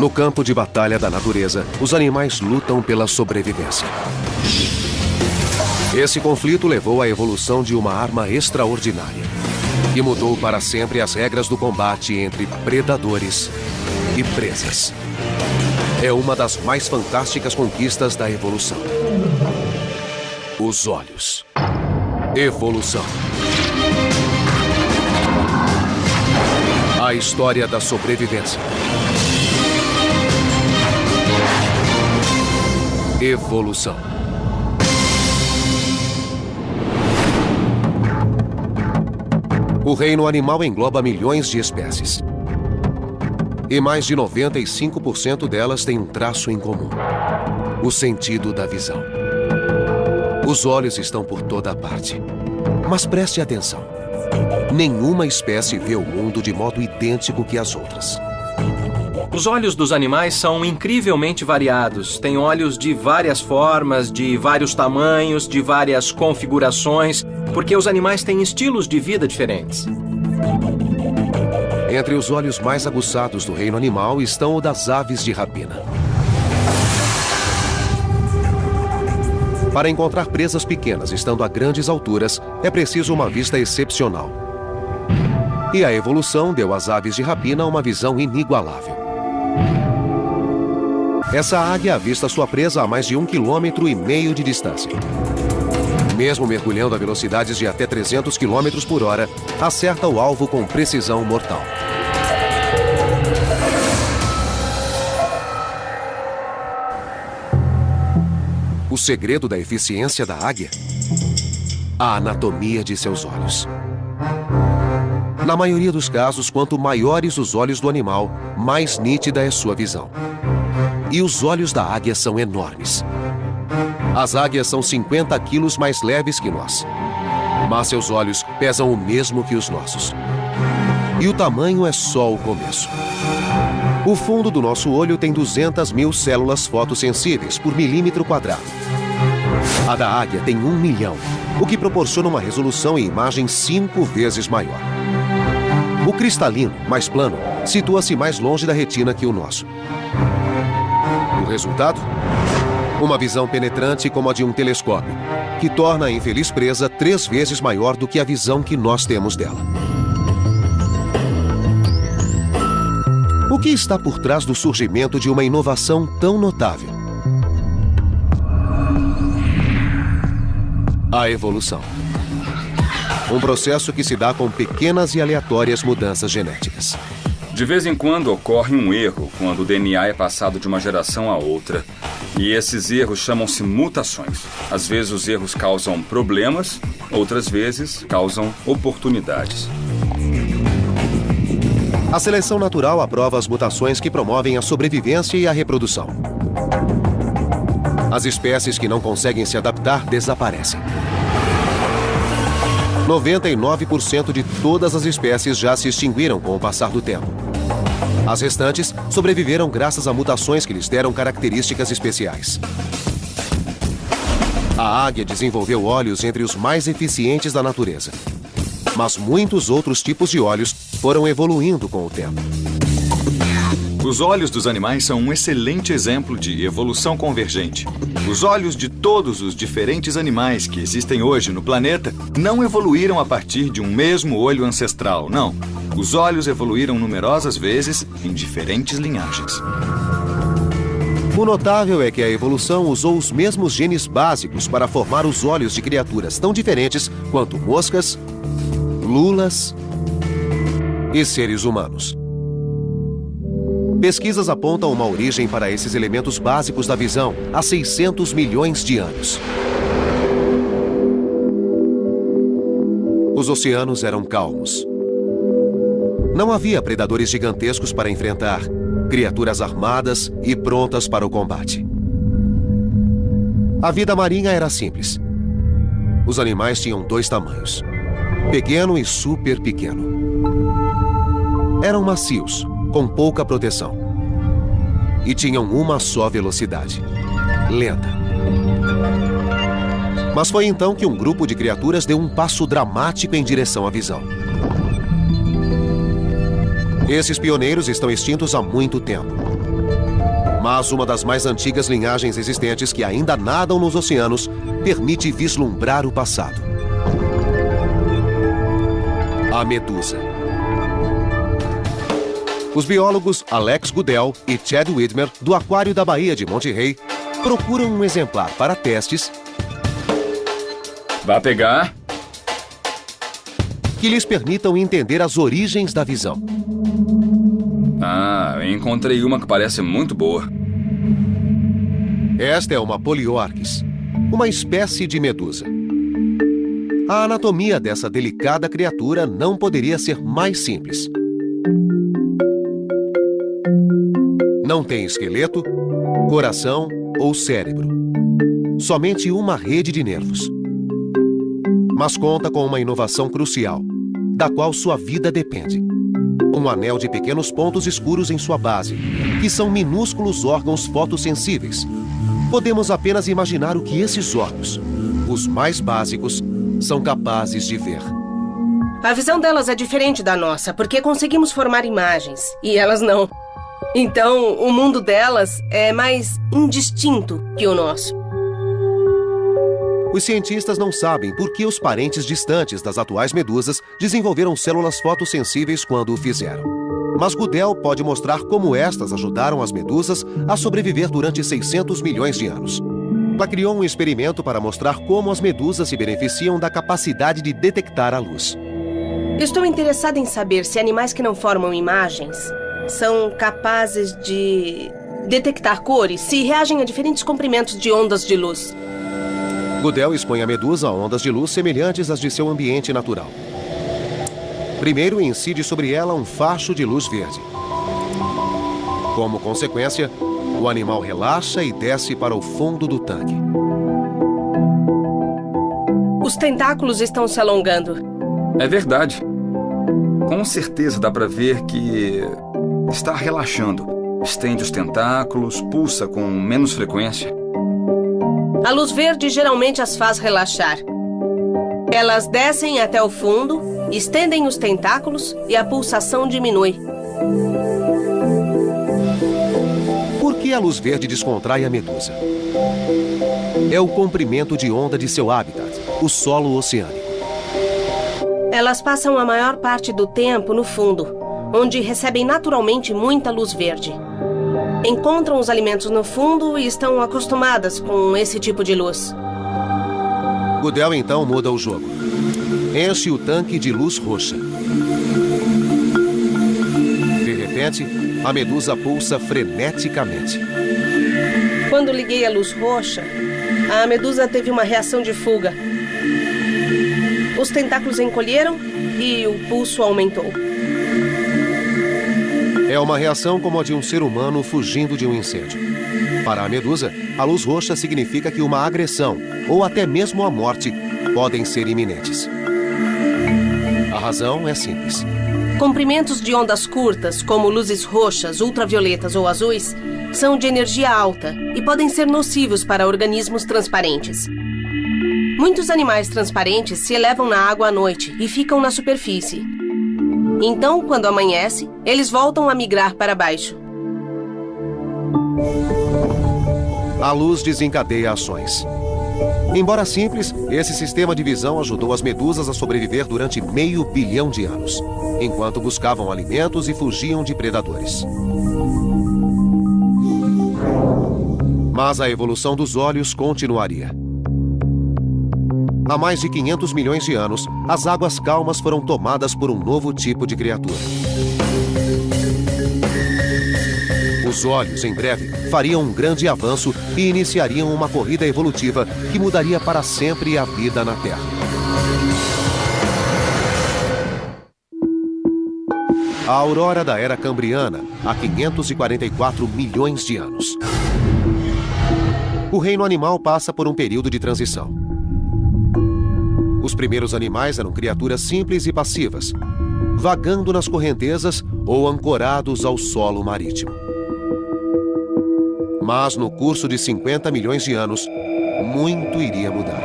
No campo de batalha da natureza, os animais lutam pela sobrevivência. Esse conflito levou à evolução de uma arma extraordinária e mudou para sempre as regras do combate entre predadores e presas. É uma das mais fantásticas conquistas da evolução. Os olhos. Evolução. A história da sobrevivência. Evolução. O reino animal engloba milhões de espécies. E mais de 95% delas têm um traço em comum: o sentido da visão. Os olhos estão por toda parte. Mas preste atenção. Nenhuma espécie vê o mundo de modo idêntico que as outras. Os olhos dos animais são incrivelmente variados. Têm olhos de várias formas, de vários tamanhos, de várias configurações, porque os animais têm estilos de vida diferentes. Entre os olhos mais aguçados do reino animal estão o das aves de rapina. Para encontrar presas pequenas estando a grandes alturas, é preciso uma vista excepcional. E a evolução deu às aves de rapina uma visão inigualável. Essa águia avista sua presa a mais de um quilômetro e meio de distância. Mesmo mergulhando a velocidades de até 300 km por hora, acerta o alvo com precisão mortal. O segredo da eficiência da águia? A anatomia de seus olhos. Na maioria dos casos, quanto maiores os olhos do animal, mais nítida é sua visão. E os olhos da águia são enormes. As águias são 50 quilos mais leves que nós. Mas seus olhos pesam o mesmo que os nossos. E o tamanho é só o começo. O fundo do nosso olho tem 200 mil células fotossensíveis por milímetro quadrado. A da águia tem um milhão, o que proporciona uma resolução e imagem cinco vezes maior. O cristalino, mais plano, situa-se mais longe da retina que o nosso. O resultado? Uma visão penetrante como a de um telescópio, que torna a infeliz presa três vezes maior do que a visão que nós temos dela. O que está por trás do surgimento de uma inovação tão notável? A evolução. Um processo que se dá com pequenas e aleatórias mudanças genéticas. De vez em quando ocorre um erro quando o DNA é passado de uma geração a outra. E esses erros chamam-se mutações. Às vezes os erros causam problemas, outras vezes causam oportunidades. A seleção natural aprova as mutações que promovem a sobrevivência e a reprodução. As espécies que não conseguem se adaptar desaparecem. 99% de todas as espécies já se extinguiram com o passar do tempo. As restantes sobreviveram graças a mutações que lhes deram características especiais. A águia desenvolveu olhos entre os mais eficientes da natureza. Mas muitos outros tipos de olhos foram evoluindo com o tempo. Os olhos dos animais são um excelente exemplo de evolução convergente. Os olhos de todos os diferentes animais que existem hoje no planeta não evoluíram a partir de um mesmo olho ancestral, não. Os olhos evoluíram numerosas vezes em diferentes linhagens. O notável é que a evolução usou os mesmos genes básicos para formar os olhos de criaturas tão diferentes quanto moscas, lulas e seres humanos. Pesquisas apontam uma origem para esses elementos básicos da visão há 600 milhões de anos. Os oceanos eram calmos. Não havia predadores gigantescos para enfrentar, criaturas armadas e prontas para o combate. A vida marinha era simples. Os animais tinham dois tamanhos: pequeno e super pequeno. Eram macios, com pouca proteção. E tinham uma só velocidade: lenta. Mas foi então que um grupo de criaturas deu um passo dramático em direção à visão. Esses pioneiros estão extintos há muito tempo. Mas uma das mais antigas linhagens existentes que ainda nadam nos oceanos permite vislumbrar o passado. A medusa. Os biólogos Alex Goodell e Chad Widmer, do Aquário da Baía de Monte Rey, procuram um exemplar para testes. Vai pegar? Que lhes permitam entender as origens da visão. Ah, encontrei uma que parece muito boa. Esta é uma poliorquis, uma espécie de medusa. A anatomia dessa delicada criatura não poderia ser mais simples. Não tem esqueleto, coração ou cérebro. Somente uma rede de nervos. Mas conta com uma inovação crucial, da qual sua vida depende um anel de pequenos pontos escuros em sua base, que são minúsculos órgãos fotossensíveis. Podemos apenas imaginar o que esses órgãos, os mais básicos, são capazes de ver. A visão delas é diferente da nossa, porque conseguimos formar imagens, e elas não. Então, o mundo delas é mais indistinto que o nosso. Os cientistas não sabem por que os parentes distantes das atuais medusas desenvolveram células fotossensíveis quando o fizeram. Mas Goodell pode mostrar como estas ajudaram as medusas a sobreviver durante 600 milhões de anos. Ela criou um experimento para mostrar como as medusas se beneficiam da capacidade de detectar a luz. Estou interessada em saber se animais que não formam imagens são capazes de detectar cores se reagem a diferentes comprimentos de ondas de luz. Goodell expõe a medusa a ondas de luz semelhantes às de seu ambiente natural. Primeiro incide sobre ela um facho de luz verde. Como consequência, o animal relaxa e desce para o fundo do tanque. Os tentáculos estão se alongando. É verdade. Com certeza dá para ver que está relaxando. Estende os tentáculos, pulsa com menos frequência. A luz verde geralmente as faz relaxar. Elas descem até o fundo, estendem os tentáculos e a pulsação diminui. Por que a luz verde descontrai a medusa? É o comprimento de onda de seu habitat, o solo oceânico. Elas passam a maior parte do tempo no fundo, onde recebem naturalmente muita luz verde. Encontram os alimentos no fundo e estão acostumadas com esse tipo de luz. Goodell então muda o jogo. Enche o tanque de luz roxa. De repente, a medusa pulsa freneticamente. Quando liguei a luz roxa, a medusa teve uma reação de fuga. Os tentáculos encolheram e o pulso aumentou. É uma reação como a de um ser humano fugindo de um incêndio. Para a medusa, a luz roxa significa que uma agressão, ou até mesmo a morte, podem ser iminentes. A razão é simples. Comprimentos de ondas curtas, como luzes roxas, ultravioletas ou azuis, são de energia alta e podem ser nocivos para organismos transparentes. Muitos animais transparentes se elevam na água à noite e ficam na superfície, então, quando amanhece, eles voltam a migrar para baixo. A luz desencadeia ações. Embora simples, esse sistema de visão ajudou as medusas a sobreviver durante meio bilhão de anos, enquanto buscavam alimentos e fugiam de predadores. Mas a evolução dos olhos continuaria. Há mais de 500 milhões de anos, as águas calmas foram tomadas por um novo tipo de criatura. Os olhos, em breve, fariam um grande avanço e iniciariam uma corrida evolutiva que mudaria para sempre a vida na Terra. A aurora da Era Cambriana, há 544 milhões de anos. O reino animal passa por um período de transição. Os primeiros animais eram criaturas simples e passivas, vagando nas correntezas ou ancorados ao solo marítimo. Mas no curso de 50 milhões de anos, muito iria mudar.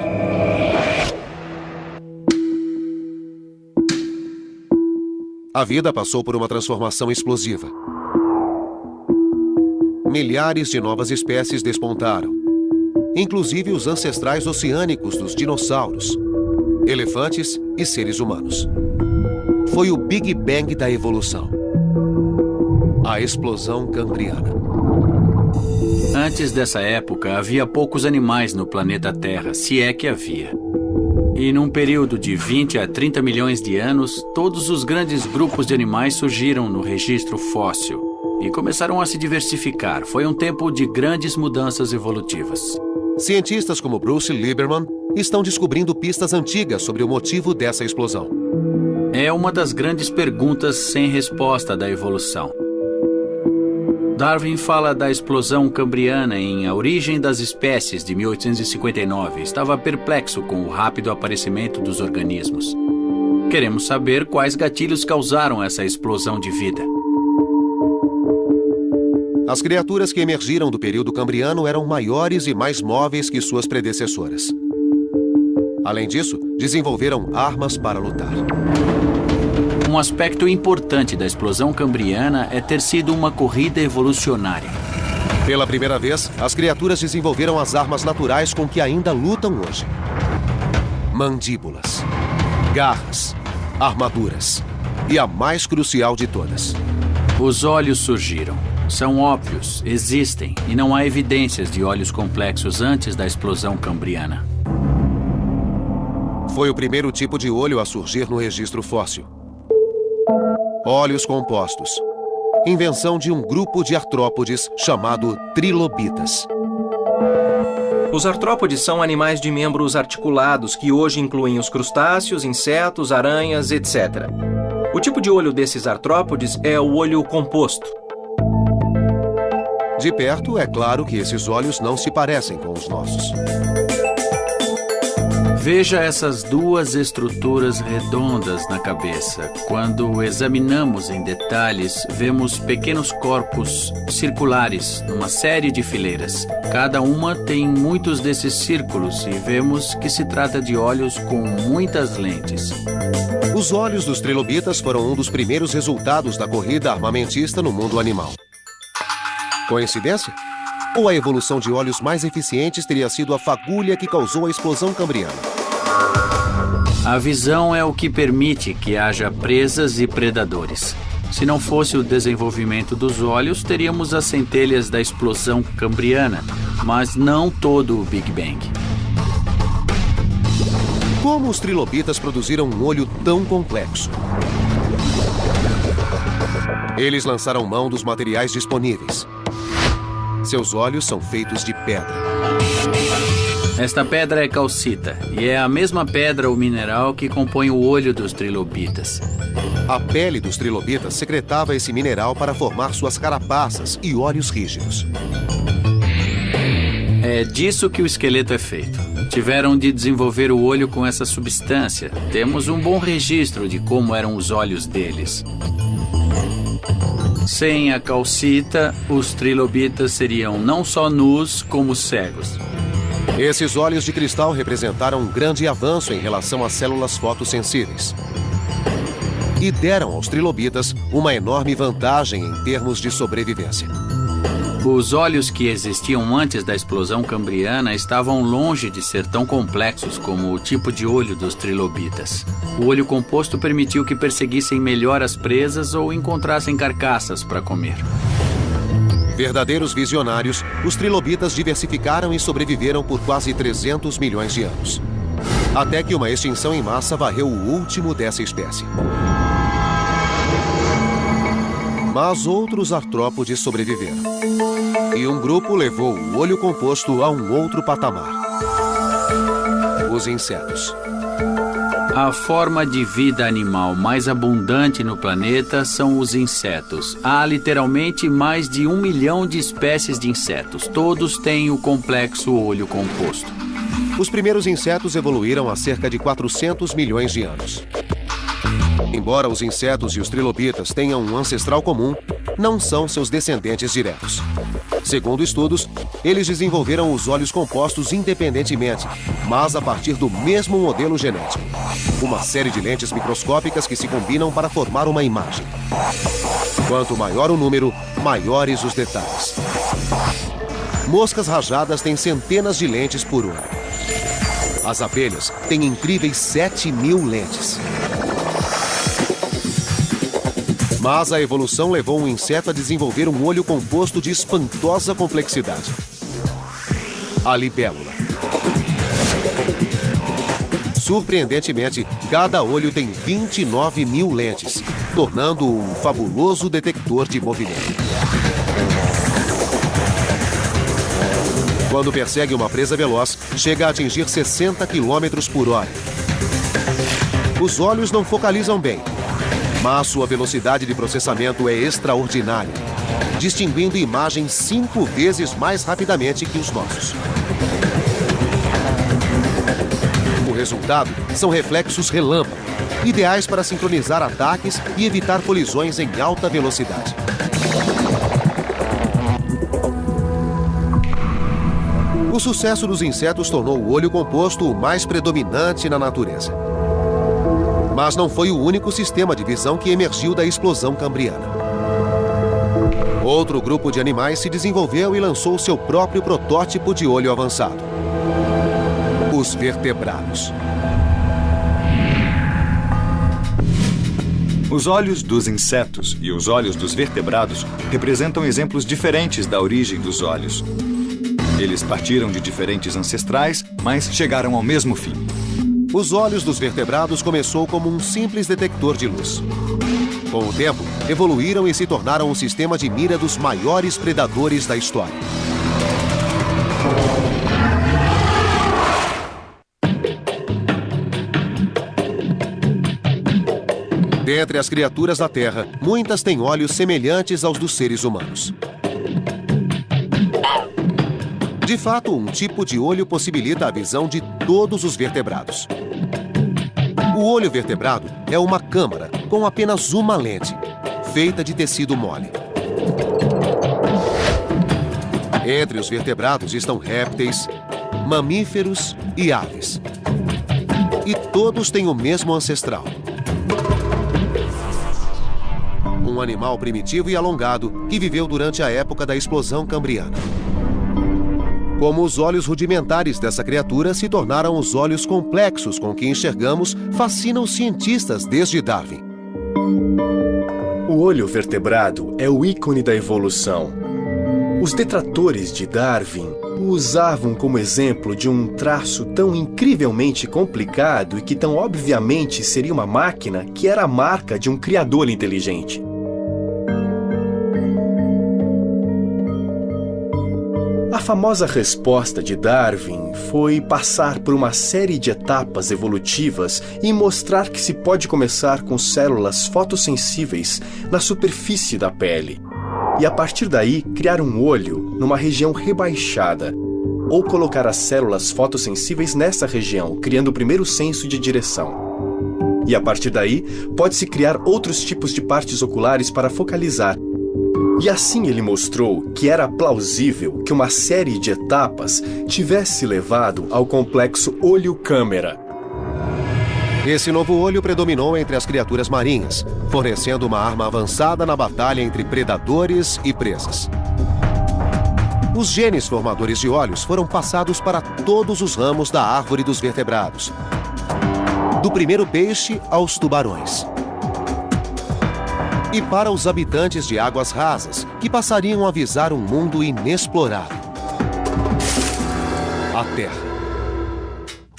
A vida passou por uma transformação explosiva. milhares de novas espécies despontaram, inclusive os ancestrais oceânicos dos dinossauros, elefantes e seres humanos. Foi o Big Bang da evolução. A explosão cambriana. Antes dessa época, havia poucos animais no planeta Terra, se é que havia. E num período de 20 a 30 milhões de anos, todos os grandes grupos de animais surgiram no registro fóssil e começaram a se diversificar. Foi um tempo de grandes mudanças evolutivas. Cientistas como Bruce Lieberman estão descobrindo pistas antigas sobre o motivo dessa explosão. É uma das grandes perguntas sem resposta da evolução. Darwin fala da explosão cambriana em A Origem das Espécies, de 1859. Estava perplexo com o rápido aparecimento dos organismos. Queremos saber quais gatilhos causaram essa explosão de vida. As criaturas que emergiram do período cambriano eram maiores e mais móveis que suas predecessoras. Além disso, desenvolveram armas para lutar. Um aspecto importante da explosão cambriana é ter sido uma corrida evolucionária. Pela primeira vez, as criaturas desenvolveram as armas naturais com que ainda lutam hoje: mandíbulas, garras, armaduras e a mais crucial de todas: os olhos surgiram. São óbvios, existem e não há evidências de olhos complexos antes da explosão cambriana. Foi o primeiro tipo de olho a surgir no registro fóssil. Olhos compostos. Invenção de um grupo de artrópodes chamado trilobitas. Os artrópodes são animais de membros articulados que hoje incluem os crustáceos, insetos, aranhas, etc. O tipo de olho desses artrópodes é o olho composto. De perto, é claro que esses olhos não se parecem com os nossos. Veja essas duas estruturas redondas na cabeça. Quando examinamos em detalhes, vemos pequenos corpos circulares numa série de fileiras. Cada uma tem muitos desses círculos e vemos que se trata de olhos com muitas lentes. Os olhos dos trilobitas foram um dos primeiros resultados da corrida armamentista no mundo animal. Coincidência? Ou a evolução de olhos mais eficientes teria sido a fagulha que causou a explosão cambriana? A visão é o que permite que haja presas e predadores. Se não fosse o desenvolvimento dos olhos, teríamos as centelhas da explosão cambriana, mas não todo o Big Bang. Como os trilobitas produziram um olho tão complexo? Eles lançaram mão dos materiais disponíveis. Seus olhos são feitos de pedra. Esta pedra é calcita e é a mesma pedra ou mineral que compõe o olho dos trilobitas. A pele dos trilobitas secretava esse mineral para formar suas carapaças e olhos rígidos. É disso que o esqueleto é feito. Tiveram de desenvolver o olho com essa substância. Temos um bom registro de como eram os olhos deles. Sem a calcita, os trilobitas seriam não só nus, como cegos. Esses olhos de cristal representaram um grande avanço em relação às células fotossensíveis. E deram aos trilobitas uma enorme vantagem em termos de sobrevivência. Os olhos que existiam antes da explosão cambriana estavam longe de ser tão complexos como o tipo de olho dos trilobitas. O olho composto permitiu que perseguissem melhor as presas ou encontrassem carcaças para comer. Verdadeiros visionários, os trilobitas diversificaram e sobreviveram por quase 300 milhões de anos. Até que uma extinção em massa varreu o último dessa espécie. Mas outros artrópodes sobreviveram. E um grupo levou o olho composto a um outro patamar. Os insetos. A forma de vida animal mais abundante no planeta são os insetos. Há literalmente mais de um milhão de espécies de insetos. Todos têm o complexo olho composto. Os primeiros insetos evoluíram há cerca de 400 milhões de anos. Embora os insetos e os trilobitas tenham um ancestral comum, não são seus descendentes diretos. Segundo estudos, eles desenvolveram os olhos compostos independentemente, mas a partir do mesmo modelo genético. Uma série de lentes microscópicas que se combinam para formar uma imagem. Quanto maior o número, maiores os detalhes. Moscas rajadas têm centenas de lentes por olho. As abelhas têm incríveis 7 mil lentes. Mas a evolução levou um inseto a desenvolver um olho composto de espantosa complexidade. A libélula. Surpreendentemente, cada olho tem 29 mil lentes, tornando-o um fabuloso detector de movimento. Quando persegue uma presa veloz, chega a atingir 60 km por hora. Os olhos não focalizam bem, mas sua velocidade de processamento é extraordinária, distinguindo imagens cinco vezes mais rapidamente que os nossos. resultado são reflexos relâmpago, ideais para sincronizar ataques e evitar colisões em alta velocidade. O sucesso dos insetos tornou o olho composto o mais predominante na natureza. Mas não foi o único sistema de visão que emergiu da explosão cambriana. Outro grupo de animais se desenvolveu e lançou seu próprio protótipo de olho avançado os vertebrados. Os olhos dos insetos e os olhos dos vertebrados representam exemplos diferentes da origem dos olhos. Eles partiram de diferentes ancestrais, mas chegaram ao mesmo fim. Os olhos dos vertebrados começou como um simples detector de luz. Com o tempo, evoluíram e se tornaram um sistema de mira dos maiores predadores da história. Dentre as criaturas da Terra, muitas têm olhos semelhantes aos dos seres humanos. De fato, um tipo de olho possibilita a visão de todos os vertebrados. O olho vertebrado é uma câmara com apenas uma lente, feita de tecido mole. Entre os vertebrados estão répteis, mamíferos e aves. E todos têm o mesmo ancestral, um animal primitivo e alongado que viveu durante a época da explosão cambriana. Como os olhos rudimentares dessa criatura se tornaram os olhos complexos com que enxergamos, fascinam os cientistas desde Darwin. O olho vertebrado é o ícone da evolução. Os detratores de Darwin o usavam como exemplo de um traço tão incrivelmente complicado e que tão obviamente seria uma máquina que era a marca de um criador inteligente. Famosa resposta de Darwin foi passar por uma série de etapas evolutivas e mostrar que se pode começar com células fotossensíveis na superfície da pele. E a partir daí criar um olho numa região rebaixada, ou colocar as células fotossensíveis nessa região, criando o primeiro senso de direção. E a partir daí, pode-se criar outros tipos de partes oculares para focalizar, e assim ele mostrou que era plausível que uma série de etapas tivesse levado ao complexo olho-câmera. Esse novo olho predominou entre as criaturas marinhas, fornecendo uma arma avançada na batalha entre predadores e presas. Os genes formadores de olhos foram passados para todos os ramos da árvore dos vertebrados, do primeiro peixe aos tubarões e para os habitantes de águas rasas, que passariam a visar um mundo inexplorado. A Terra.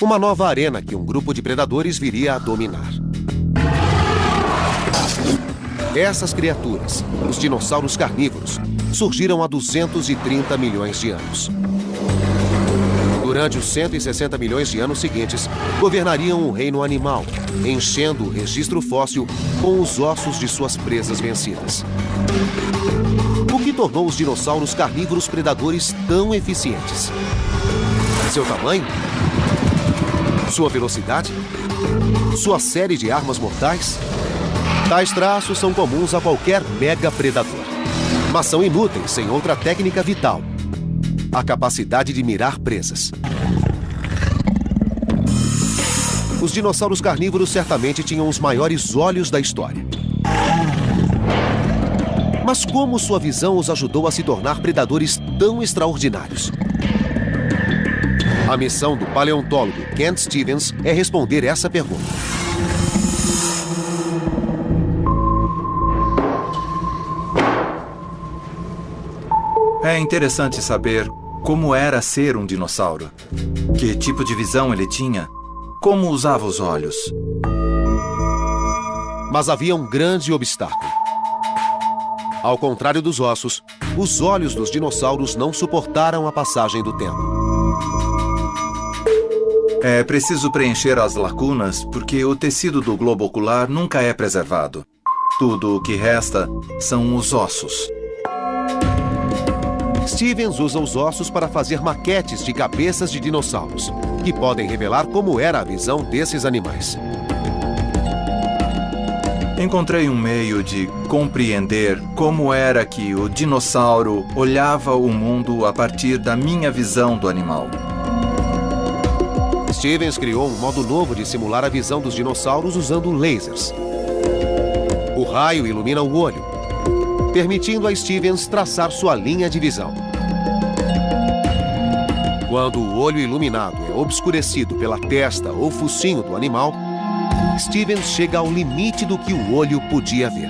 Uma nova arena que um grupo de predadores viria a dominar. Essas criaturas, os dinossauros carnívoros, surgiram há 230 milhões de anos durante os 160 milhões de anos seguintes, governariam o reino animal, enchendo o registro fóssil com os ossos de suas presas vencidas. O que tornou os dinossauros carnívoros predadores tão eficientes? Seu tamanho? Sua velocidade? Sua série de armas mortais? Tais traços são comuns a qualquer mega predador, mas são inúteis sem outra técnica vital a capacidade de mirar presas. Os dinossauros carnívoros certamente tinham os maiores olhos da história. Mas como sua visão os ajudou a se tornar predadores tão extraordinários? A missão do paleontólogo Kent Stevens é responder essa pergunta. É interessante saber como era ser um dinossauro. Que tipo de visão ele tinha? Como usava os olhos? Mas havia um grande obstáculo. Ao contrário dos ossos, os olhos dos dinossauros não suportaram a passagem do tempo. É preciso preencher as lacunas porque o tecido do globo ocular nunca é preservado. Tudo o que resta são os ossos. Stevens usa os ossos para fazer maquetes de cabeças de dinossauros, que podem revelar como era a visão desses animais. Encontrei um meio de compreender como era que o dinossauro olhava o mundo a partir da minha visão do animal. Stevens criou um modo novo de simular a visão dos dinossauros usando lasers. O raio ilumina o olho, permitindo a Stevens traçar sua linha de visão. Quando o olho iluminado é obscurecido pela testa ou focinho do animal, Stevens chega ao limite do que o olho podia ver.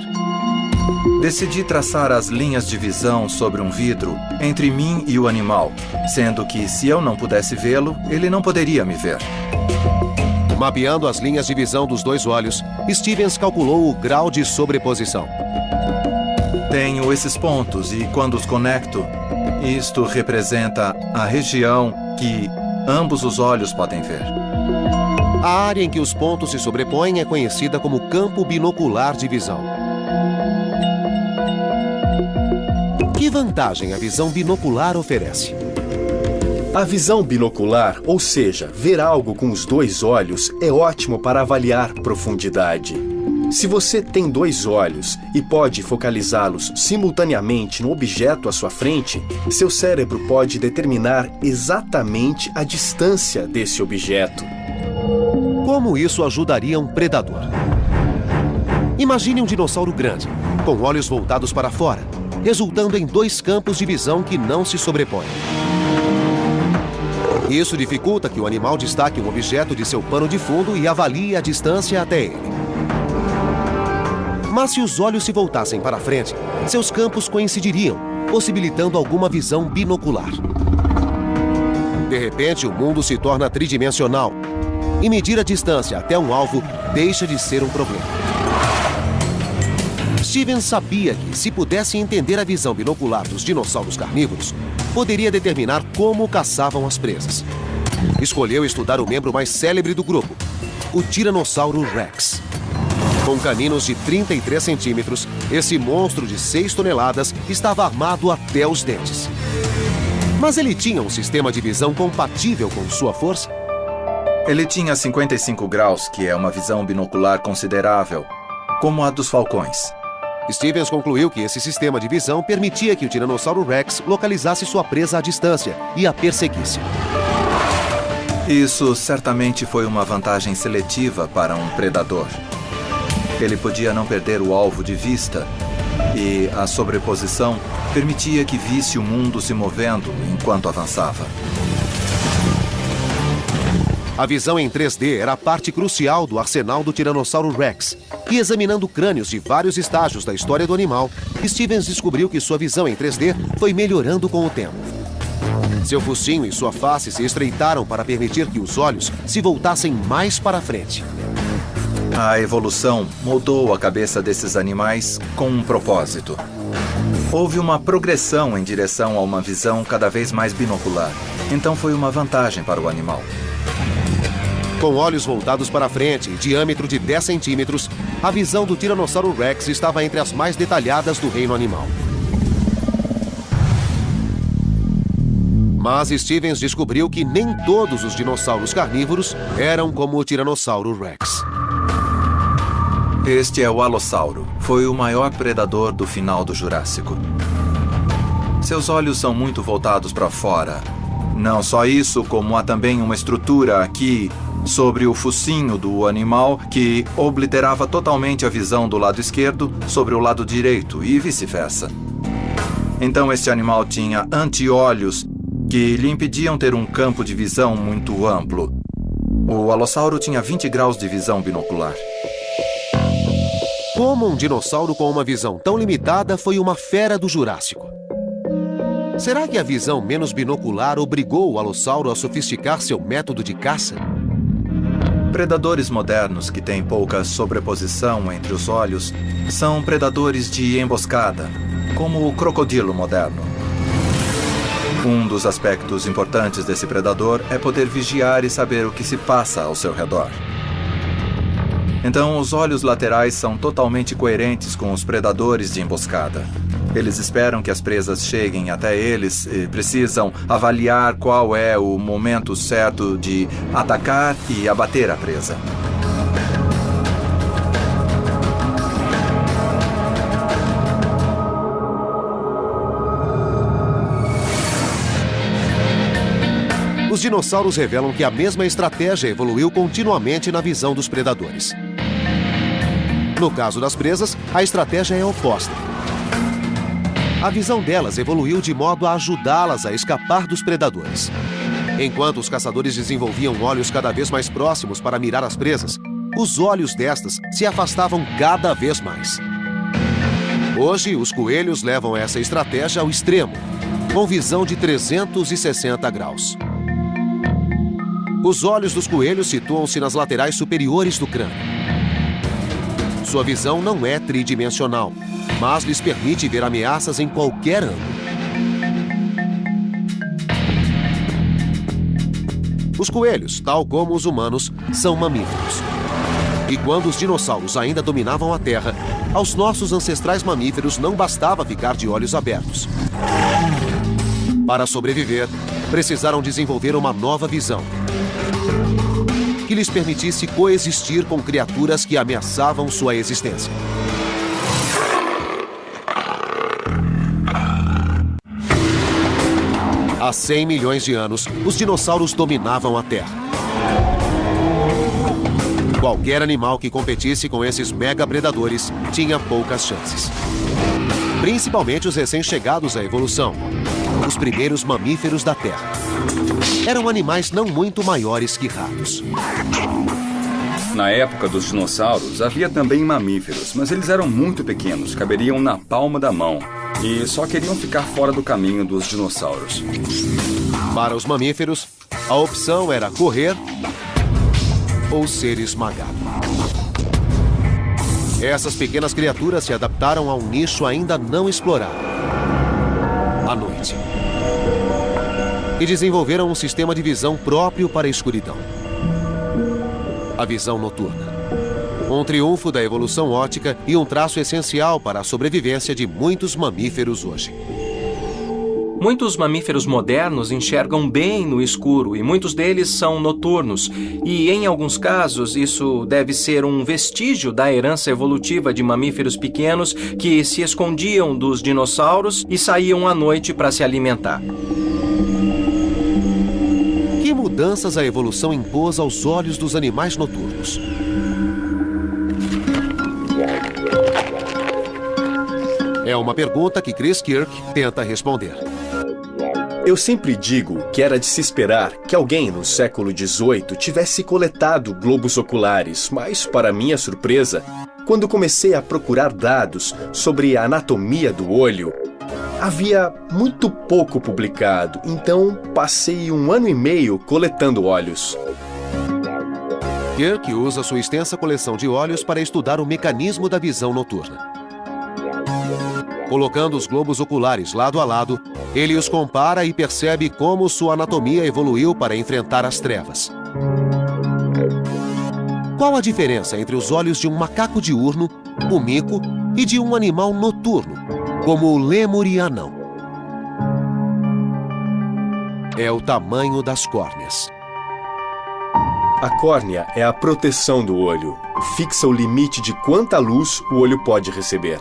Decidi traçar as linhas de visão sobre um vidro entre mim e o animal, sendo que se eu não pudesse vê-lo, ele não poderia me ver. Mapeando as linhas de visão dos dois olhos, Stevens calculou o grau de sobreposição. Tenho esses pontos e, quando os conecto, isto representa a região que ambos os olhos podem ver. A área em que os pontos se sobrepõem é conhecida como campo binocular de visão. Que vantagem a visão binocular oferece? A visão binocular, ou seja, ver algo com os dois olhos, é ótimo para avaliar profundidade. Se você tem dois olhos e pode focalizá-los simultaneamente no objeto à sua frente, seu cérebro pode determinar exatamente a distância desse objeto. Como isso ajudaria um predador? Imagine um dinossauro grande, com olhos voltados para fora, resultando em dois campos de visão que não se sobrepõem. Isso dificulta que o animal destaque um objeto de seu pano de fundo e avalie a distância até ele. Mas se os olhos se voltassem para frente, seus campos coincidiriam, possibilitando alguma visão binocular. De repente, o mundo se torna tridimensional e medir a distância até um alvo deixa de ser um problema. Steven sabia que, se pudesse entender a visão binocular dos dinossauros carnívoros, poderia determinar como caçavam as presas. Escolheu estudar o membro mais célebre do grupo, o Tiranossauro Rex. Com caninos de 33 centímetros, esse monstro de 6 toneladas estava armado até os dentes. Mas ele tinha um sistema de visão compatível com sua força? Ele tinha 55 graus, que é uma visão binocular considerável, como a dos falcões. Stevens concluiu que esse sistema de visão permitia que o Tiranossauro Rex localizasse sua presa à distância e a perseguisse. Isso certamente foi uma vantagem seletiva para um predador. Ele podia não perder o alvo de vista e a sobreposição permitia que visse o mundo se movendo enquanto avançava. A visão em 3D era a parte crucial do arsenal do Tiranossauro Rex. E examinando crânios de vários estágios da história do animal, Stevens descobriu que sua visão em 3D foi melhorando com o tempo. Seu focinho e sua face se estreitaram para permitir que os olhos se voltassem mais para frente. A evolução moldou a cabeça desses animais com um propósito. Houve uma progressão em direção a uma visão cada vez mais binocular. Então foi uma vantagem para o animal. Com olhos voltados para frente e diâmetro de 10 centímetros, a visão do Tiranossauro Rex estava entre as mais detalhadas do reino animal. Mas Stevens descobriu que nem todos os dinossauros carnívoros eram como o Tiranossauro Rex. Este é o Alossauro. Foi o maior predador do final do Jurássico. Seus olhos são muito voltados para fora. Não só isso, como há também uma estrutura aqui sobre o focinho do animal que obliterava totalmente a visão do lado esquerdo sobre o lado direito e vice-versa. Então este animal tinha anti-olhos que lhe impediam ter um campo de visão muito amplo. O alossauro tinha 20 graus de visão binocular. Como um dinossauro com uma visão tão limitada foi uma fera do Jurássico? Será que a visão menos binocular obrigou o alossauro a sofisticar seu método de caça? Predadores modernos que têm pouca sobreposição entre os olhos são predadores de emboscada, como o crocodilo moderno. Um dos aspectos importantes desse predador é poder vigiar e saber o que se passa ao seu redor. Então, os olhos laterais são totalmente coerentes com os predadores de emboscada. Eles esperam que as presas cheguem até eles e precisam avaliar qual é o momento certo de atacar e abater a presa. Os dinossauros revelam que a mesma estratégia evoluiu continuamente na visão dos predadores. No caso das presas, a estratégia é oposta. A visão delas evoluiu de modo a ajudá-las a escapar dos predadores. Enquanto os caçadores desenvolviam olhos cada vez mais próximos para mirar as presas, os olhos destas se afastavam cada vez mais. Hoje, os coelhos levam essa estratégia ao extremo, com visão de 360 graus. Os olhos dos coelhos situam-se nas laterais superiores do crânio. Sua visão não é tridimensional, mas lhes permite ver ameaças em qualquer ângulo. Os coelhos, tal como os humanos, são mamíferos. E quando os dinossauros ainda dominavam a Terra, aos nossos ancestrais mamíferos não bastava ficar de olhos abertos. Para sobreviver, precisaram desenvolver uma nova visão, que lhes permitisse coexistir com criaturas que ameaçavam sua existência. Há 100 milhões de anos, os dinossauros dominavam a Terra. Qualquer animal que competisse com esses mega predadores tinha poucas chances. Principalmente os recém-chegados à evolução, os primeiros mamíferos da Terra. Eram animais não muito maiores que ratos. Na época dos dinossauros, havia também mamíferos, mas eles eram muito pequenos, caberiam na palma da mão. E só queriam ficar fora do caminho dos dinossauros. Para os mamíferos, a opção era correr ou ser esmagado. Essas pequenas criaturas se adaptaram a um nicho ainda não explorado. A noite. E desenvolveram um sistema de visão próprio para a escuridão. A visão noturna. Um triunfo da evolução ótica e um traço essencial para a sobrevivência de muitos mamíferos hoje. Muitos mamíferos modernos enxergam bem no escuro e muitos deles são noturnos. E em alguns casos, isso deve ser um vestígio da herança evolutiva de mamíferos pequenos que se escondiam dos dinossauros e saíam à noite para se alimentar. Mudanças a evolução impôs aos olhos dos animais noturnos? É uma pergunta que Chris Kirk tenta responder. Eu sempre digo que era de se esperar que alguém no século XVIII tivesse coletado globos oculares, mas, para minha surpresa, quando comecei a procurar dados sobre a anatomia do olho, havia muito pouco publicado, então passei um ano e meio coletando olhos. Kirk usa sua extensa coleção de olhos para estudar o mecanismo da visão noturna. Colocando os globos oculares lado a lado, ele os compara e percebe como sua anatomia evoluiu para enfrentar as trevas. Qual a diferença entre os olhos de um macaco diurno, o mico, e de um animal noturno, como o lemurianão? É o tamanho das córneas. A córnea é a proteção do olho. Fixa o limite de quanta luz o olho pode receber.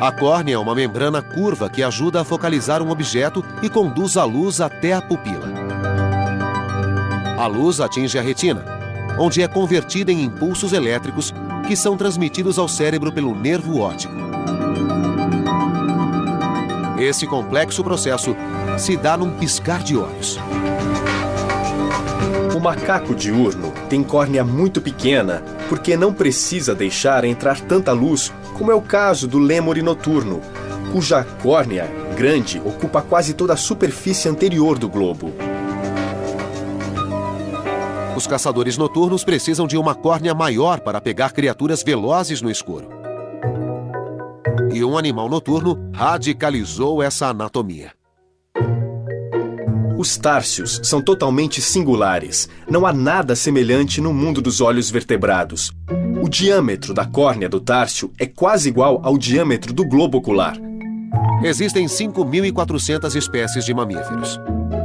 A córnea é uma membrana curva que ajuda a focalizar um objeto e conduz a luz até a pupila. A luz atinge a retina, onde é convertida em impulsos elétricos que são transmitidos ao cérebro pelo nervo óptico. Esse complexo processo se dá num piscar de olhos. O macaco diurno tem córnea muito pequena porque não precisa deixar entrar tanta luz, como é o caso do lêmure noturno, cuja córnea grande ocupa quase toda a superfície anterior do globo. Os caçadores noturnos precisam de uma córnea maior para pegar criaturas velozes no escuro. E um animal noturno radicalizou essa anatomia. Os társios são totalmente singulares. Não há nada semelhante no mundo dos olhos vertebrados. O diâmetro da córnea do társio é quase igual ao diâmetro do globo ocular. Existem 5.400 espécies de mamíferos.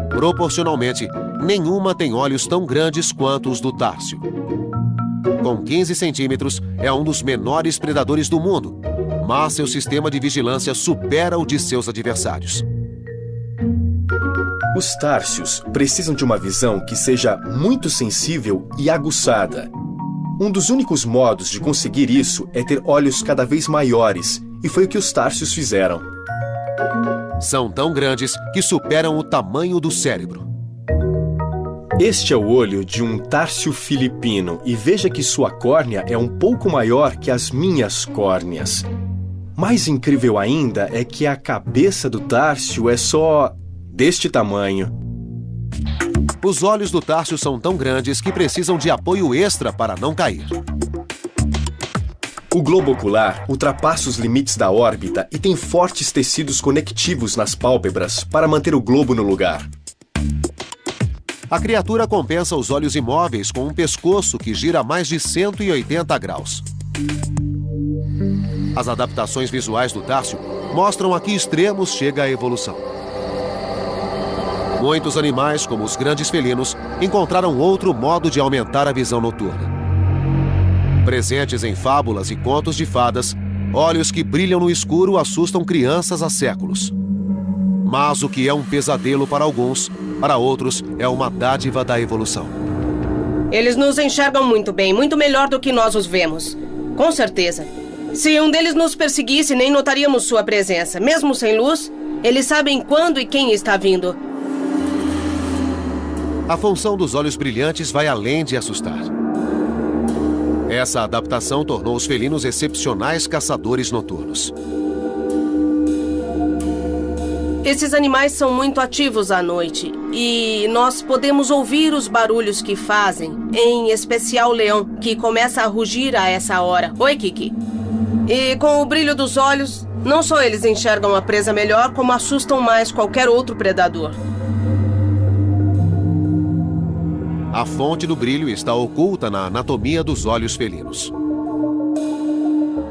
Proporcionalmente, nenhuma tem olhos tão grandes quanto os do társio. Com 15 centímetros, é um dos menores predadores do mundo, mas seu sistema de vigilância supera o de seus adversários. Os társios precisam de uma visão que seja muito sensível e aguçada. Um dos únicos modos de conseguir isso é ter olhos cada vez maiores, e foi o que os társios fizeram. São tão grandes que superam o tamanho do cérebro. Este é o olho de um társio filipino e veja que sua córnea é um pouco maior que as minhas córneas. Mais incrível ainda é que a cabeça do társio é só deste tamanho. Os olhos do társio são tão grandes que precisam de apoio extra para não cair. O globo ocular ultrapassa os limites da órbita e tem fortes tecidos conectivos nas pálpebras para manter o globo no lugar. A criatura compensa os olhos imóveis com um pescoço que gira a mais de 180 graus. As adaptações visuais do Társio mostram a que extremos chega a evolução. Muitos animais, como os grandes felinos, encontraram outro modo de aumentar a visão noturna. Presentes em fábulas e contos de fadas, olhos que brilham no escuro assustam crianças há séculos. Mas o que é um pesadelo para alguns, para outros é uma dádiva da evolução. Eles nos enxergam muito bem, muito melhor do que nós os vemos. Com certeza. Se um deles nos perseguisse, nem notaríamos sua presença. Mesmo sem luz, eles sabem quando e quem está vindo. A função dos olhos brilhantes vai além de assustar. Essa adaptação tornou os felinos excepcionais caçadores noturnos. Esses animais são muito ativos à noite e nós podemos ouvir os barulhos que fazem, em especial o leão, que começa a rugir a essa hora. Oi, Kiki. E com o brilho dos olhos, não só eles enxergam a presa melhor, como assustam mais qualquer outro predador. A fonte do brilho está oculta na anatomia dos olhos felinos.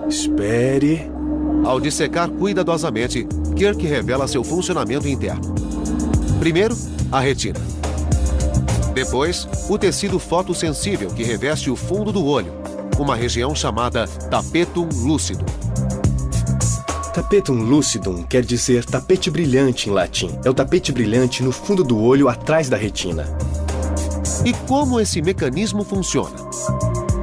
Espere. Ao dissecar cuidadosamente, Kirk revela seu funcionamento interno. Primeiro, a retina. Depois, o tecido fotossensível que reveste o fundo do olho, uma região chamada tapetum lúcido. Tapetum lucidum quer dizer tapete brilhante em latim. É o tapete brilhante no fundo do olho atrás da retina. E como esse mecanismo funciona?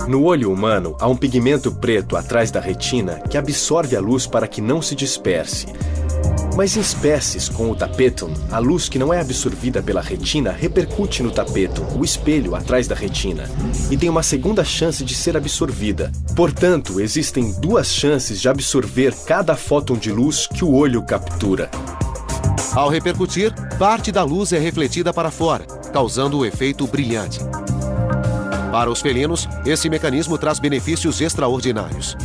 No olho humano, há um pigmento preto atrás da retina que absorve a luz para que não se disperse. Mas em espécies com o tapetum, a luz que não é absorvida pela retina repercute no tapetum, o espelho atrás da retina, e tem uma segunda chance de ser absorvida. Portanto, existem duas chances de absorver cada fóton de luz que o olho captura. Ao repercutir, parte da luz é refletida para fora, causando o efeito brilhante. Para os felinos, esse mecanismo traz benefícios extraordinários.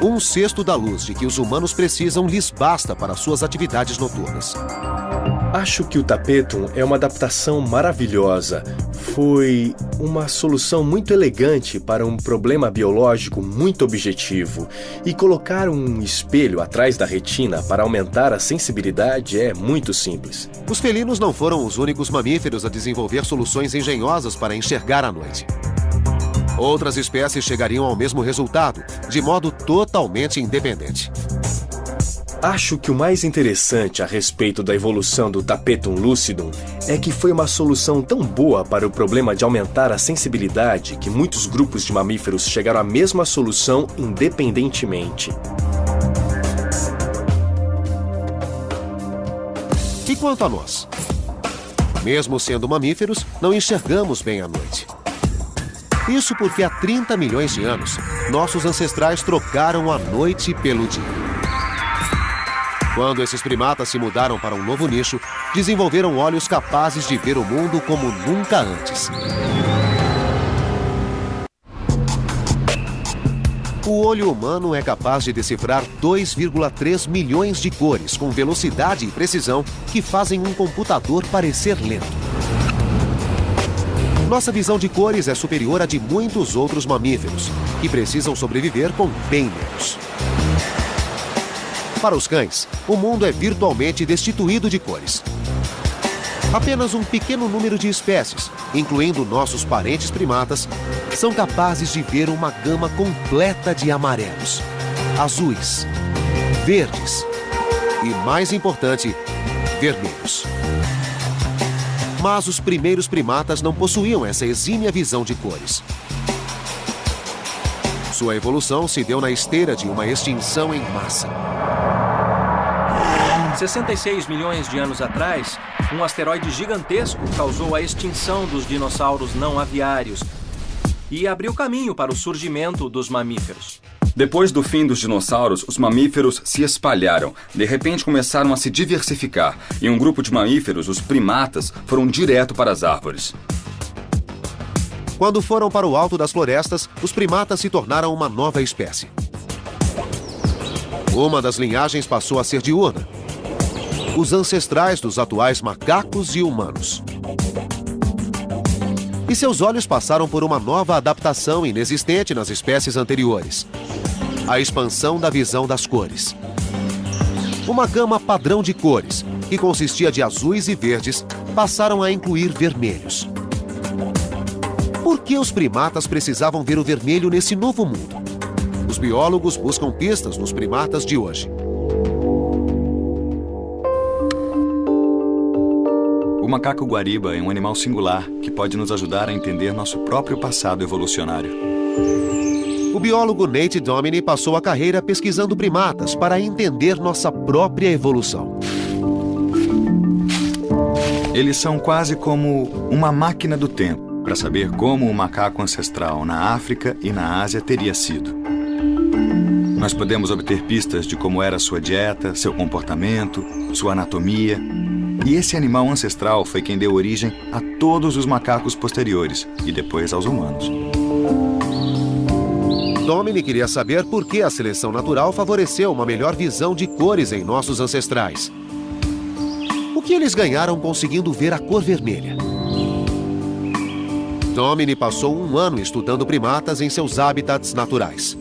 Um sexto da luz de que os humanos precisam lhes basta para suas atividades noturnas. Acho que o tapetum é uma adaptação maravilhosa. Foi uma solução muito elegante para um problema biológico muito objetivo. E colocar um espelho atrás da retina para aumentar a sensibilidade é muito simples. Os felinos não foram os únicos mamíferos a desenvolver soluções engenhosas para enxergar à noite. Outras espécies chegariam ao mesmo resultado, de modo totalmente independente. Acho que o mais interessante a respeito da evolução do tapetum lucidum é que foi uma solução tão boa para o problema de aumentar a sensibilidade que muitos grupos de mamíferos chegaram à mesma solução independentemente. E quanto a nós? Mesmo sendo mamíferos, não enxergamos bem à noite. Isso porque há 30 milhões de anos, nossos ancestrais trocaram a noite pelo dia. Quando esses primatas se mudaram para um novo nicho, desenvolveram olhos capazes de ver o mundo como nunca antes. O olho humano é capaz de decifrar 2,3 milhões de cores com velocidade e precisão que fazem um computador parecer lento. Nossa visão de cores é superior à de muitos outros mamíferos, que precisam sobreviver com bem menos. Para os cães, o mundo é virtualmente destituído de cores. Apenas um pequeno número de espécies, incluindo nossos parentes primatas, são capazes de ver uma gama completa de amarelos, azuis, verdes e, mais importante, vermelhos. Mas os primeiros primatas não possuíam essa exímia visão de cores. Sua evolução se deu na esteira de uma extinção em massa. 66 milhões de anos atrás, um asteroide gigantesco causou a extinção dos dinossauros não aviários e abriu caminho para o surgimento dos mamíferos. Depois do fim dos dinossauros, os mamíferos se espalharam. De repente começaram a se diversificar, e um grupo de mamíferos, os primatas, foram direto para as árvores. Quando foram para o alto das florestas, os primatas se tornaram uma nova espécie. Uma das linhagens passou a ser diurna, os ancestrais dos atuais macacos e humanos. E seus olhos passaram por uma nova adaptação inexistente nas espécies anteriores: a expansão da visão das cores. Uma gama padrão de cores, que consistia de azuis e verdes, passaram a incluir vermelhos. Por que os primatas precisavam ver o vermelho nesse novo mundo? Os biólogos buscam pistas nos primatas de hoje. O macaco guariba é um animal singular que pode nos ajudar a entender nosso próprio passado evolucionário. O biólogo Nate Domini passou a carreira pesquisando primatas para entender nossa própria evolução. Eles são quase como uma máquina do tempo para saber como o macaco ancestral na África e na Ásia teria sido. Nós podemos obter pistas de como era sua dieta, seu comportamento, sua anatomia e esse animal ancestral foi quem deu origem a todos os macacos posteriores e depois aos humanos. Domini queria saber por que a seleção natural favoreceu uma melhor visão de cores em nossos ancestrais. O que eles ganharam conseguindo ver a cor vermelha? Domini passou um ano estudando primatas em seus hábitats naturais.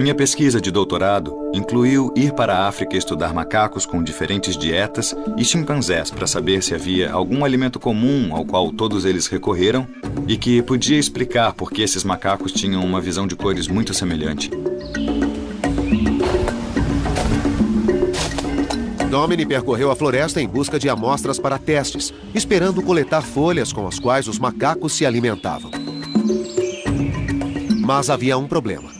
Minha pesquisa de doutorado incluiu ir para a África estudar macacos com diferentes dietas e chimpanzés para saber se havia algum alimento comum ao qual todos eles recorreram e que podia explicar por que esses macacos tinham uma visão de cores muito semelhante. Domini percorreu a floresta em busca de amostras para testes, esperando coletar folhas com as quais os macacos se alimentavam. Mas havia um problema.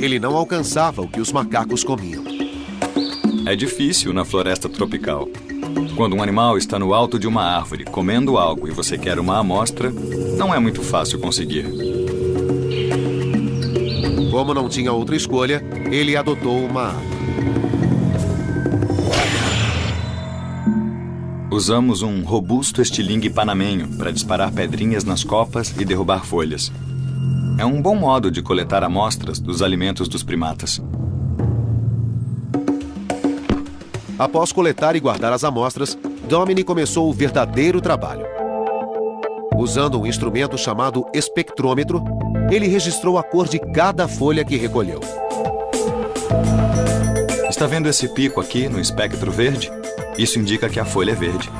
Ele não alcançava o que os macacos comiam. É difícil na floresta tropical. Quando um animal está no alto de uma árvore comendo algo e você quer uma amostra, não é muito fácil conseguir. Como não tinha outra escolha, ele adotou uma arma. Usamos um robusto estilingue panamenho para disparar pedrinhas nas copas e derrubar folhas. É um bom modo de coletar amostras dos alimentos dos primatas. Após coletar e guardar as amostras, Domini começou o verdadeiro trabalho. Usando um instrumento chamado espectrômetro, ele registrou a cor de cada folha que recolheu. Está vendo esse pico aqui no espectro verde? Isso indica que a folha é verde.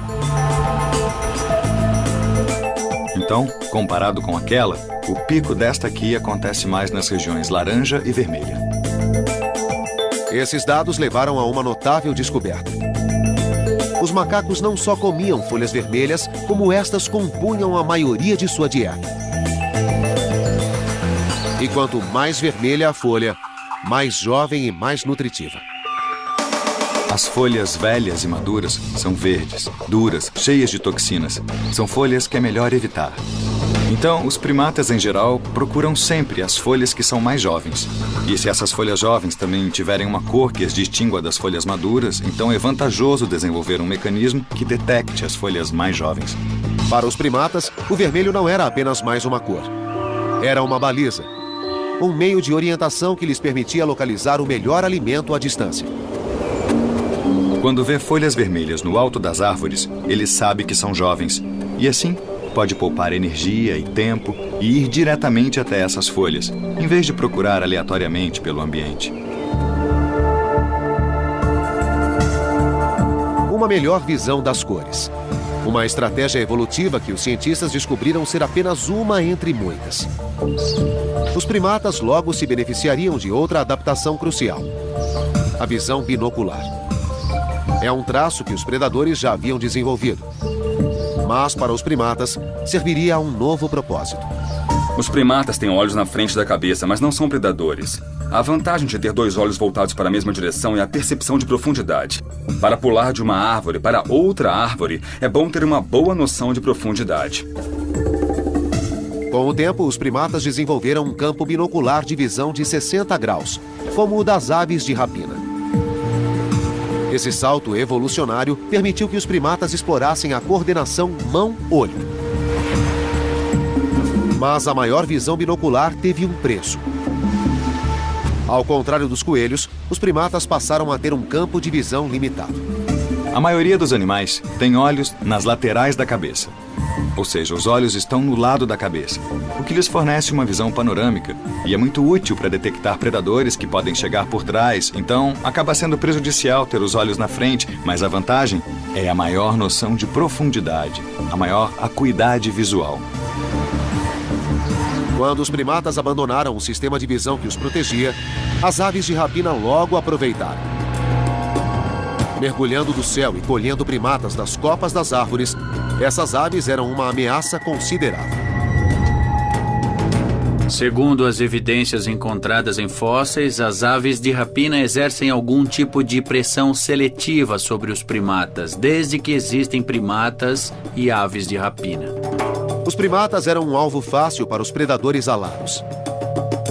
Então, comparado com aquela, o pico desta aqui acontece mais nas regiões laranja e vermelha. Esses dados levaram a uma notável descoberta. Os macacos não só comiam folhas vermelhas, como estas compunham a maioria de sua dieta. E quanto mais vermelha a folha, mais jovem e mais nutritiva. As folhas velhas e maduras são verdes, duras, cheias de toxinas. São folhas que é melhor evitar. Então, os primatas em geral procuram sempre as folhas que são mais jovens. E se essas folhas jovens também tiverem uma cor que as distingua das folhas maduras, então é vantajoso desenvolver um mecanismo que detecte as folhas mais jovens. Para os primatas, o vermelho não era apenas mais uma cor. Era uma baliza. Um meio de orientação que lhes permitia localizar o melhor alimento à distância. Quando vê folhas vermelhas no alto das árvores, ele sabe que são jovens. E assim, pode poupar energia e tempo e ir diretamente até essas folhas, em vez de procurar aleatoriamente pelo ambiente. Uma melhor visão das cores. Uma estratégia evolutiva que os cientistas descobriram ser apenas uma entre muitas. Os primatas logo se beneficiariam de outra adaptação crucial: a visão binocular. É um traço que os predadores já haviam desenvolvido mas para os primatas serviria a um novo propósito. Os primatas têm olhos na frente da cabeça, mas não são predadores. A vantagem de ter dois olhos voltados para a mesma direção é a percepção de profundidade. Para pular de uma árvore para outra árvore, é bom ter uma boa noção de profundidade. Com o tempo, os primatas desenvolveram um campo binocular de visão de 60 graus, como o das aves de rapina. Esse salto evolucionário permitiu que os primatas explorassem a coordenação mão-olho. Mas a maior visão binocular teve um preço. Ao contrário dos coelhos, os primatas passaram a ter um campo de visão limitado. A maioria dos animais tem olhos nas laterais da cabeça. Ou seja, os olhos estão no lado da cabeça, o que lhes fornece uma visão panorâmica e é muito útil para detectar predadores que podem chegar por trás. Então, acaba sendo prejudicial ter os olhos na frente, mas a vantagem é a maior noção de profundidade, a maior acuidade visual. Quando os primatas abandonaram o sistema de visão que os protegia, as aves de rapina logo aproveitaram mergulhando do céu e colhendo primatas das copas das árvores, essas aves eram uma ameaça considerável. Segundo as evidências encontradas em fósseis, as aves de rapina exercem algum tipo de pressão seletiva sobre os primatas, desde que existem primatas e aves de rapina. Os primatas eram um alvo fácil para os predadores alados.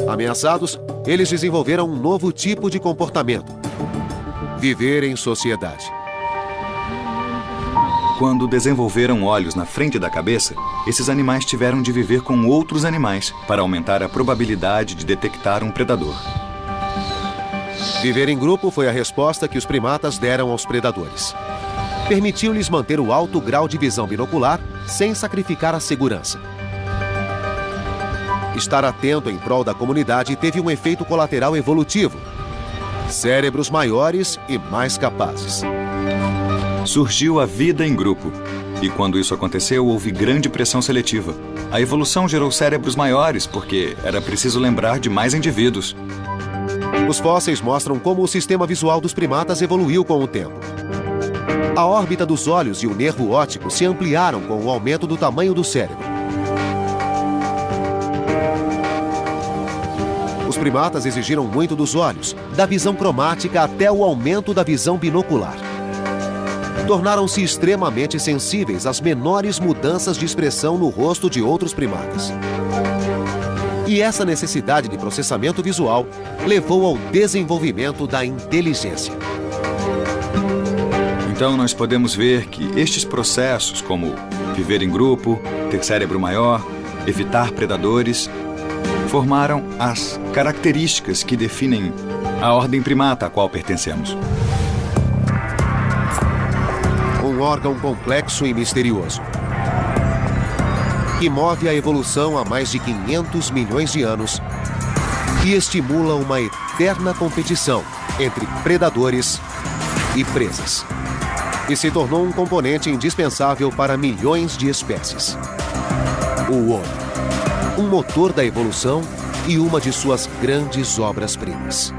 Ameaçados, eles desenvolveram um novo tipo de comportamento, Viver em sociedade. Quando desenvolveram olhos na frente da cabeça, esses animais tiveram de viver com outros animais para aumentar a probabilidade de detectar um predador. Viver em grupo foi a resposta que os primatas deram aos predadores. Permitiu-lhes manter o alto grau de visão binocular sem sacrificar a segurança. Estar atento em prol da comunidade teve um efeito colateral evolutivo, cérebros maiores e mais capazes. Surgiu a vida em grupo. E quando isso aconteceu, houve grande pressão seletiva. A evolução gerou cérebros maiores porque era preciso lembrar de mais indivíduos. Os fósseis mostram como o sistema visual dos primatas evoluiu com o tempo. A órbita dos olhos e o nervo óptico se ampliaram com o aumento do tamanho do cérebro. Os primatas exigiram muito dos olhos, da visão cromática até o aumento da visão binocular. Tornaram-se extremamente sensíveis às menores mudanças de expressão no rosto de outros primatas. E essa necessidade de processamento visual levou ao desenvolvimento da inteligência. Então, nós podemos ver que estes processos, como viver em grupo, ter cérebro maior, evitar predadores, formaram as características que definem a ordem primata a qual pertencemos. Um órgão complexo e misterioso que move a evolução há mais de 500 milhões de anos e estimula uma eterna competição entre predadores e presas. E se tornou um componente indispensável para milhões de espécies. o homem. Um motor da evolução e uma de suas grandes obras-primas.